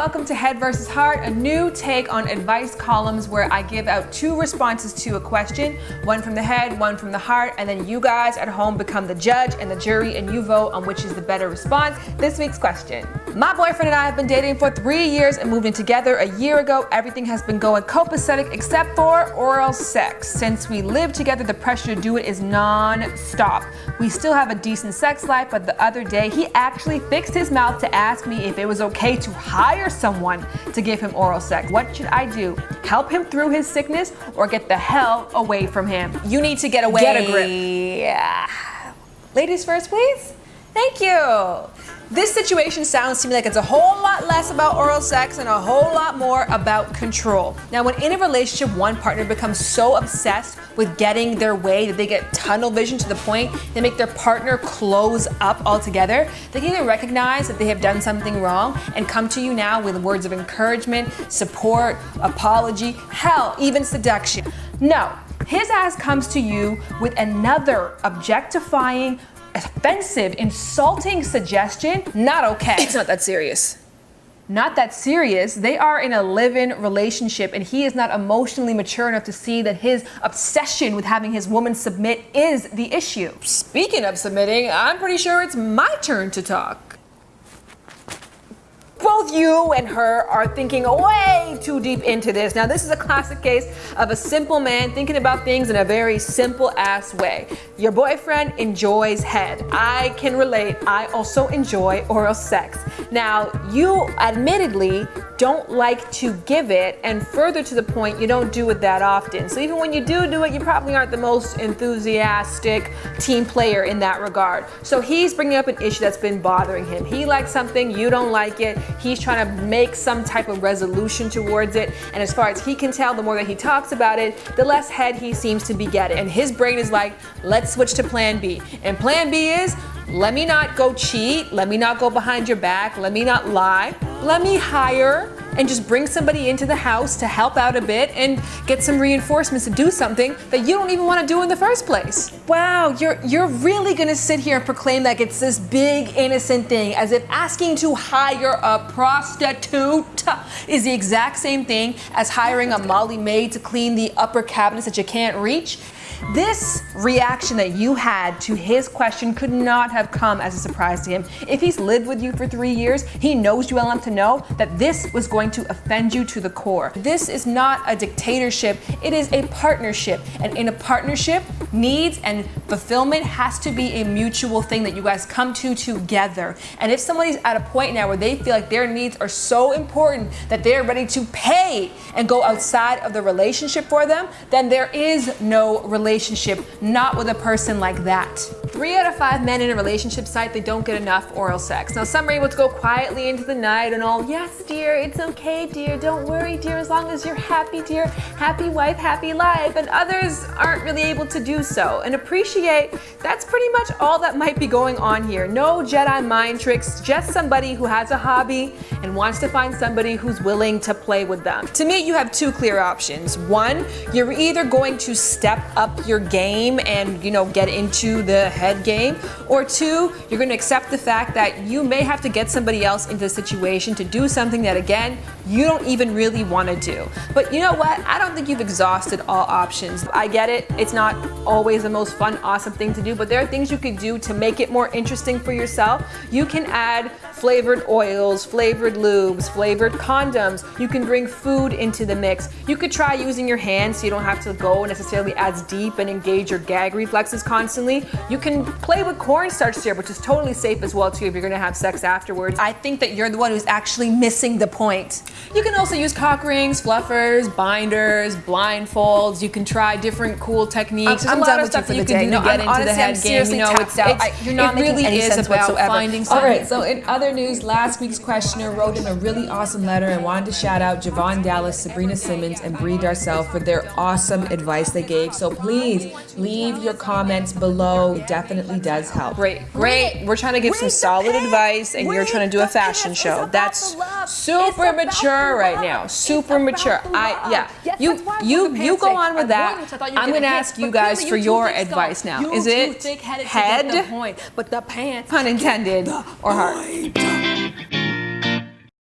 welcome to Head vs. Heart, a new take on advice columns where I give out two responses to a question, one from the head, one from the heart, and then you guys at home become the judge and the jury and you vote on which is the better response. This week's question. My boyfriend and I have been dating for three years and moved in together a year ago. Everything has been going copacetic except for oral sex. Since we live together, the pressure to do it is non-stop. We still have a decent sex life, but the other day he actually fixed his mouth to ask me if it was okay to hire someone to give him oral sex. What should I do? Help him through his sickness or get the hell away from him? You need to get away. Get a grip. Yeah. Ladies first, please. Thank you. This situation sounds to me like it's a whole lot less about oral sex and a whole lot more about control. Now, when in a relationship, one partner becomes so obsessed with getting their way that they get tunnel vision to the point they make their partner close up altogether, they can either recognize that they have done something wrong and come to you now with words of encouragement, support, apology, hell, even seduction. No, his ass comes to you with another objectifying, offensive, insulting suggestion, not okay. It's not that serious. Not that serious. They are in a live-in relationship and he is not emotionally mature enough to see that his obsession with having his woman submit is the issue. Speaking of submitting, I'm pretty sure it's my turn to talk both you and her are thinking way too deep into this. Now, this is a classic case of a simple man thinking about things in a very simple ass way. Your boyfriend enjoys head. I can relate. I also enjoy oral sex. Now, you admittedly don't like to give it, and further to the point, you don't do it that often. So even when you do do it, you probably aren't the most enthusiastic team player in that regard. So he's bringing up an issue that's been bothering him. He likes something, you don't like it. He's trying to make some type of resolution towards it. And as far as he can tell, the more that he talks about it, the less head he seems to be getting. And his brain is like, let's switch to plan B. And plan B is, let me not go cheat. Let me not go behind your back. Let me not lie. Let me hire and just bring somebody into the house to help out a bit and get some reinforcements to do something that you don't even want to do in the first place. Wow, you're you're really gonna sit here and proclaim like it's this big innocent thing, as if asking to hire a prostitute is the exact same thing as hiring a Molly maid to clean the upper cabinets that you can't reach. This reaction that you had to his question could not have come as a surprise to him. If he's lived with you for three years, he knows you well enough to know that this was going to offend you to the core. This is not a dictatorship, it is a partnership. And in a partnership, needs and fulfillment has to be a mutual thing that you guys come to together. And if somebody's at a point now where they feel like their needs are so important that they're ready to pay and go outside of the relationship for them, then there is no relationship relationship, not with a person like that. Three out of five men in a relationship cite, they don't get enough oral sex. Now some are able to go quietly into the night and all, yes dear, it's okay dear, don't worry dear, as long as you're happy dear, happy wife, happy life. And others aren't really able to do so. And appreciate, that's pretty much all that might be going on here. No Jedi mind tricks, just somebody who has a hobby and wants to find somebody who's willing to play with them. To me, you have two clear options. One, you're either going to step up your game and you know get into the head game or two you're going to accept the fact that you may have to get somebody else into the situation to do something that again you don't even really want to do. But you know what? I don't think you've exhausted all options. I get it. It's not always the most fun awesome thing to do but there are things you could do to make it more interesting for yourself. You can add flavored oils flavored lubes flavored condoms you can bring food into the mix you could try using your hands so you don't have to go necessarily as deep and engage your gag reflexes constantly. You can play with cornstarch syrup, which is totally safe as well too if you're gonna have sex afterwards. I think that you're the one who's actually missing the point. You can also use cock rings, fluffers, binders, blindfolds. You can try different cool techniques. I'm, I'm done with you for the day. no, get I'm into the head game. You know, it's, out. It's, you're not it really is about whatsoever. finding something. All right, so in other news, last week's questioner wrote in a really awesome letter and wanted to shout out Javon Dallas, Sabrina Simmons, and Brie Darcel for their awesome advice they gave. So please please leave your comments below. It definitely does help. Great, great. We're trying to give some solid advice and you're trying to do a fashion show. That's super mature right now. Super mature. I yeah. You you you go on with that. I'm gonna ask you guys for your advice now. Is it head? But the pants. Pun intended or heart? Go.